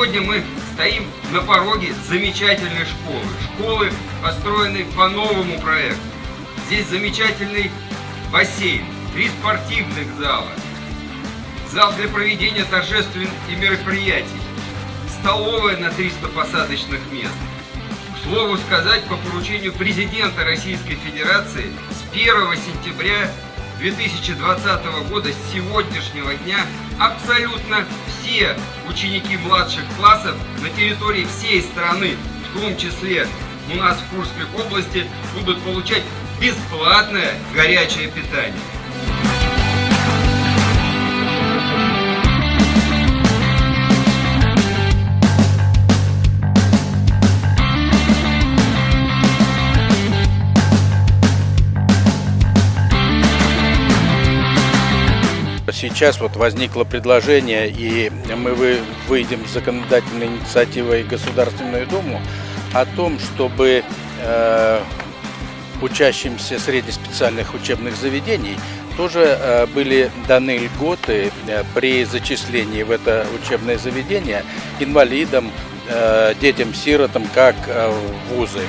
Сегодня мы стоим на пороге замечательной школы. Школы, построенной по новому проекту. Здесь замечательный бассейн, три спортивных зала, зал для проведения торжественных мероприятий, столовая на 300 посадочных мест. К слову сказать, по поручению президента Российской Федерации с 1 сентября 2020 года, с сегодняшнего дня, абсолютно все ученики младших классов на территории всей страны, в том числе у нас в Курской области, будут получать бесплатное горячее питание. Сейчас вот возникло предложение, и мы выйдем с законодательной инициативой Государственную Думу о том, чтобы э, учащимся среднеспециальных учебных заведений тоже э, были даны льготы э, при зачислении в это учебное заведение инвалидам, э, детям-сиротам, как э, вузы.